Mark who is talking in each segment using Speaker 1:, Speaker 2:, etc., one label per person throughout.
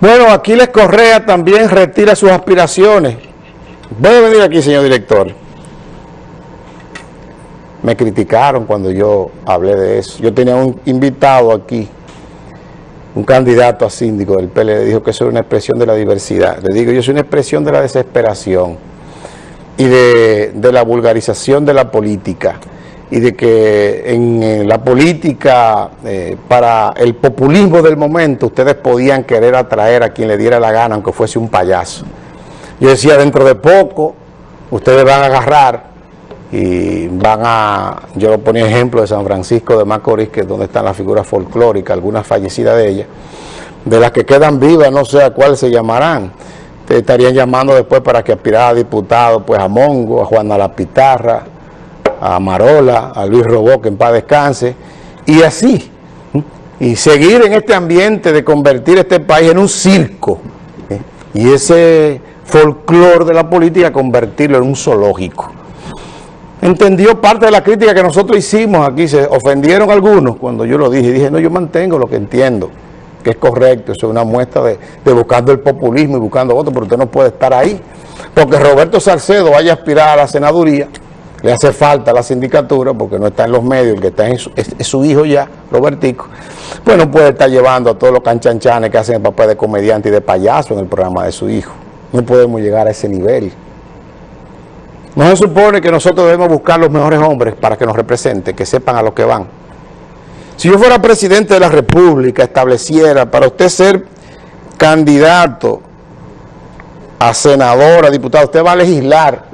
Speaker 1: Bueno, Aquiles Correa también retira sus aspiraciones. Puede venir aquí, señor director. Me criticaron cuando yo hablé de eso. Yo tenía un invitado aquí, un candidato a síndico del PLD, dijo que eso era una expresión de la diversidad. Le digo, yo soy una expresión de la desesperación y de la vulgarización de la política y de que en, la política, eh, para el populismo del momento, ustedes podían querer atraer a quien le diera la gana, aunque fuese un payaso. Yo decía, dentro de poco, ustedes van a agarrar y van a, yo lo ponía ejemplo de San Francisco de Macorís, que es donde están las figuras folclóricas, algunas fallecidas de ellas, de las que quedan vivas, no sé a cuál se llamarán, te estarían llamando después para que aspirara a diputado, pues a Mongo, a Juana La Pitarra, a Marola, a Luis Robó, que en paz descanse, y así, y seguir en este ambiente de convertir este país en un circo, ¿eh? y ese folclore de la política convertirlo en un zoológico. Entendió parte de la crítica que nosotros hicimos aquí, se ofendieron algunos cuando yo lo dije, dije, no, yo mantengo lo que entiendo, que es correcto, eso es una muestra de, de buscando el populismo y buscando votos, pero usted no puede estar ahí, porque Roberto Salcedo vaya a aspirar a la senaduría, le hace falta la sindicatura porque no está en los medios, el que está en su, hijo ya, Robertico, pues no puede estar llevando a todos los canchanchanes que hacen el papel de comediante y de payaso en el programa de su hijo. No podemos llegar a ese nivel. No se supone que nosotros debemos buscar los mejores hombres para que nos representen, que sepan a lo que van. Si yo fuera presidente de la República, estableciera para usted ser candidato a senador, a diputado, usted va a legislar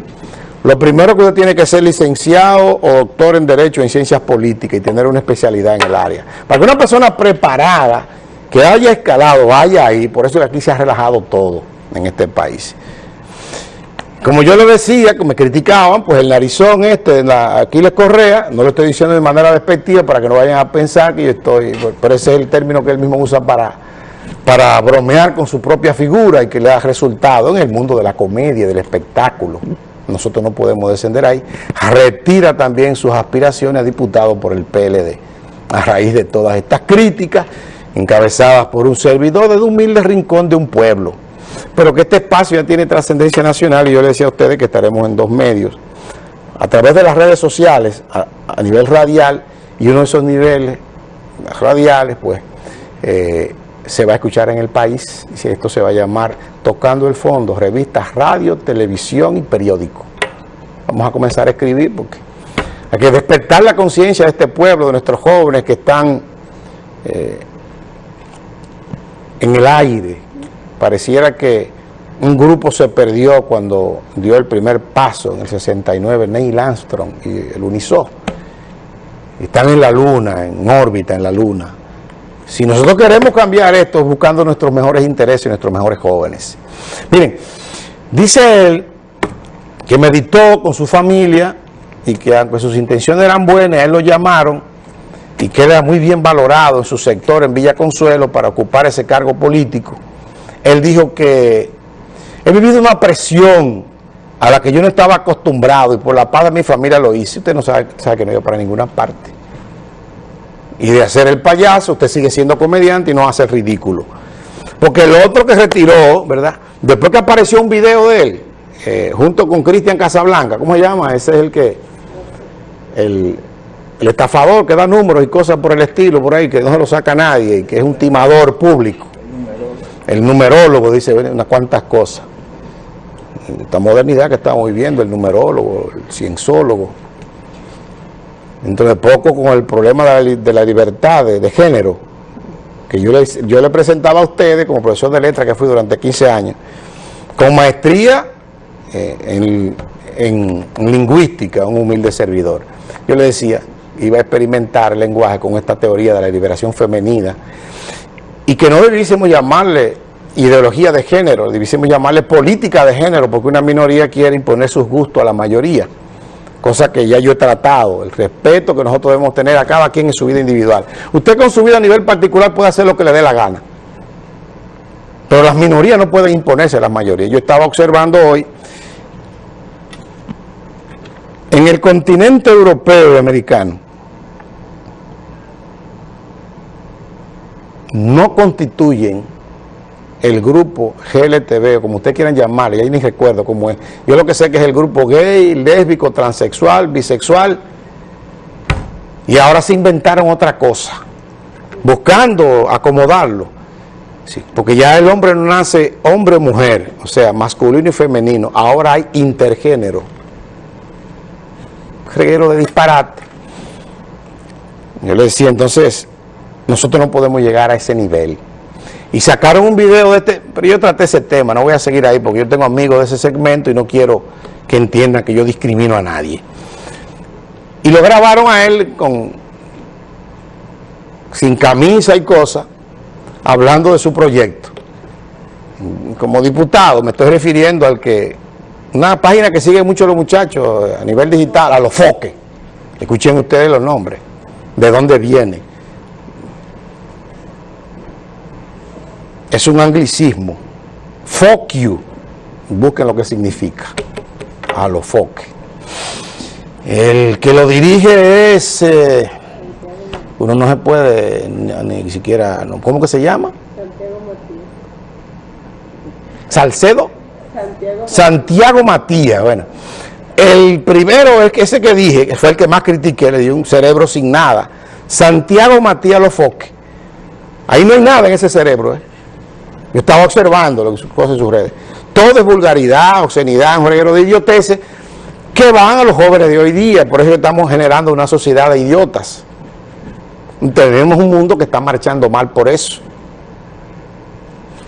Speaker 1: lo primero que usted tiene que ser licenciado o doctor en Derecho en Ciencias Políticas y tener una especialidad en el área. Para que una persona preparada, que haya escalado, vaya ahí, por eso que aquí se ha relajado todo en este país. Como yo le decía, que me criticaban, pues el narizón este, Aquiles Correa, no lo estoy diciendo de manera despectiva para que no vayan a pensar que yo estoy, pero ese es el término que él mismo usa para, para bromear con su propia figura y que le da resultado en el mundo de la comedia, del espectáculo nosotros no podemos descender ahí, retira también sus aspiraciones a diputado por el PLD, a raíz de todas estas críticas encabezadas por un servidor de un humilde rincón de un pueblo. Pero que este espacio ya tiene trascendencia nacional y yo le decía a ustedes que estaremos en dos medios, a través de las redes sociales, a, nivel radial, y uno de esos niveles radiales, pues, eh, se va a escuchar en el país, y esto se va a llamar Tocando el Fondo, revistas, radio, televisión y periódico. Vamos a comenzar a escribir porque hay que despertar la conciencia de este pueblo, de nuestros jóvenes que están eh, en el aire. Pareciera que un grupo se perdió cuando dio el primer paso en el 69, Neil Armstrong y el Unisó. Están en la luna, en órbita en la luna. Si nosotros queremos cambiar esto, buscando nuestros mejores intereses y nuestros mejores jóvenes. Miren, dice él que meditó con su familia y que aunque sus intenciones eran buenas, él lo llamaron y queda muy bien valorado en su sector en Villa Consuelo para ocupar ese cargo político. Él dijo que he vivido una presión a la que yo no estaba acostumbrado y por la paz de mi familia lo hice. Usted no sabe, sabe que no iba para ninguna parte y de hacer el payaso, usted sigue siendo comediante y no hace ridículo. Porque el otro que retiró, ¿verdad? Después que apareció un video de él, eh, junto con Cristian Casablanca, ¿cómo se llama? Ese es el que, el, estafador que da números y cosas por el estilo, por ahí, que no se lo saca nadie, y que es un timador público. El numerólogo dice unas cuantas cosas. Esta modernidad que estamos viviendo, el numerólogo, el cienzólogo, De poco con el problema de la, libertad de, género, que yo le, yo le presentaba a ustedes como profesor de letras que fui durante 15 años, con maestría eh, en, en, lingüística, un humilde servidor. Yo le decía, iba a experimentar el lenguaje con esta teoría de la liberación femenina y que no debiésemos llamarle ideología de género, debiésemos llamarle política de género porque una minoría quiere imponer sus gustos a la mayoría cosa que ya yo he tratado, el respeto que nosotros debemos tener a cada quien en su vida individual. Usted con su vida a nivel particular puede hacer lo que le dé la gana, pero las minorías no pueden imponerse a las mayorías. Yo estaba observando hoy, en el continente europeo y americano, no constituyen el grupo GLTV, o como ustedes quieran llamarle, ya ni recuerdo cómo es. Yo lo que sé que es el grupo gay, lésbico, transexual, bisexual, y ahora se inventaron otra cosa, buscando acomodarlo. Sí, porque ya el hombre no nace hombre o mujer, o sea, masculino y femenino, ahora hay intergénero. Reguero de disparate. Yo le decía, entonces, nosotros no podemos llegar a ese nivel. Y sacaron un video de este, pero yo traté ese tema, no voy a seguir ahí porque yo tengo amigos de ese segmento y no quiero que entiendan que yo discrimino a nadie. Y lo grabaron a él con sin camisa y cosas, hablando de su proyecto. Como diputado me estoy refiriendo al que, una página que sigue mucho los muchachos a nivel digital, a los foques. Escuchen ustedes los nombres, de dónde viene. Es un anglicismo. Fuck you. Busquen lo que significa. A los foques. El que lo dirige es... Eh, uno no se puede ni, siquiera... No, ¿Cómo que se llama? Santiago Matías. ¿Salcedo? Santiago, Santiago Matías. Bueno, el primero es que ese que dije, que fue el que más critiqué, le dio un cerebro sin nada. Santiago Matías Lofoque. Ahí no hay nada en ese cerebro. ¿eh? Yo estaba observando lo que cosas en sus redes. Todo es vulgaridad, obscenidad, un reguero de idioteces que van a los jóvenes de hoy día. Por eso estamos generando una sociedad de idiotas. Tenemos un mundo que está marchando mal por eso.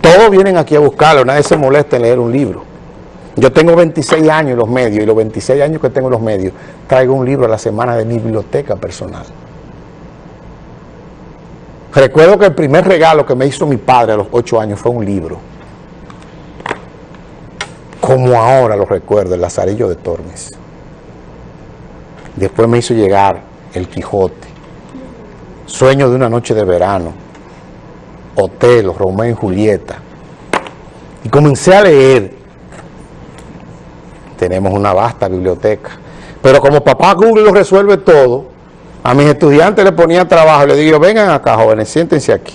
Speaker 1: Todos vienen aquí a buscarlo, nadie se molesta en leer un libro. Yo tengo 26 años en los medios y los 26 años que tengo en los medios traigo un libro a la semana de mi biblioteca personal. Recuerdo que el primer regalo que me hizo mi padre a los 8 años fue un libro. Como ahora lo recuerdo, el Lazarillo de Tormes. Después me hizo llegar El Quijote, Sueño de una noche de verano, Otelo, Romeo y Julieta. Y comencé a leer. Tenemos una vasta biblioteca. Pero como papá Google lo resuelve todo, a mis estudiantes le ponía trabajo, le digo, vengan acá jóvenes, siéntense aquí.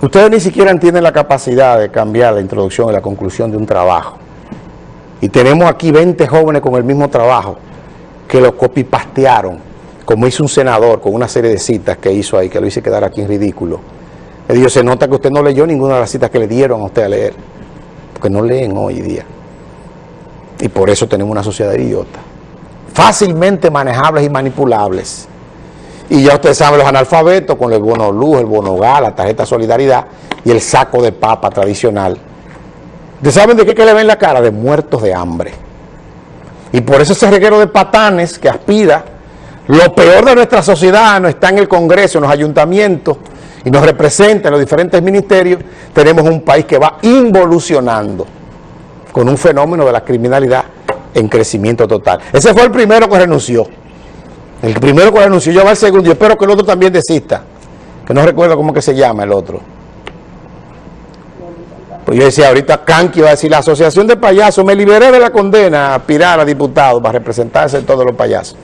Speaker 1: Ustedes ni siquiera tienen la capacidad de cambiar la introducción y la conclusión de un trabajo. Y tenemos aquí 20 jóvenes con el mismo trabajo que lo copipastearon, como hizo un senador con una serie de citas que hizo ahí, que lo hice quedar aquí en ridículo. Le digo, se nota que usted no leyó ninguna de las citas que le dieron a usted a leer, porque no leen hoy día. Y por eso tenemos una sociedad idiota. Fácilmente manejables y manipulables. Y ya ustedes saben, los analfabetos con el bono luz, el bono gas, la tarjeta solidaridad y el saco de papa tradicional. ¿Ustedes saben de qué que le ven la cara? De muertos de hambre. Y por eso ese reguero de patanes que aspira, lo peor de nuestra sociedad no está en el Congreso, en los ayuntamientos, y nos representa en los diferentes ministerios, tenemos un país que va involucionando con un fenómeno de la criminalidad en crecimiento total. Ese fue el primero que renunció. El primero que renunció, yo va el segundo, yo espero que el otro también desista, que no recuerdo cómo que se llama el otro. Pues yo decía, ahorita Kanki va a decir, la asociación de payasos, me liberé de la condena a aspirar a diputado para representarse en todos los payasos.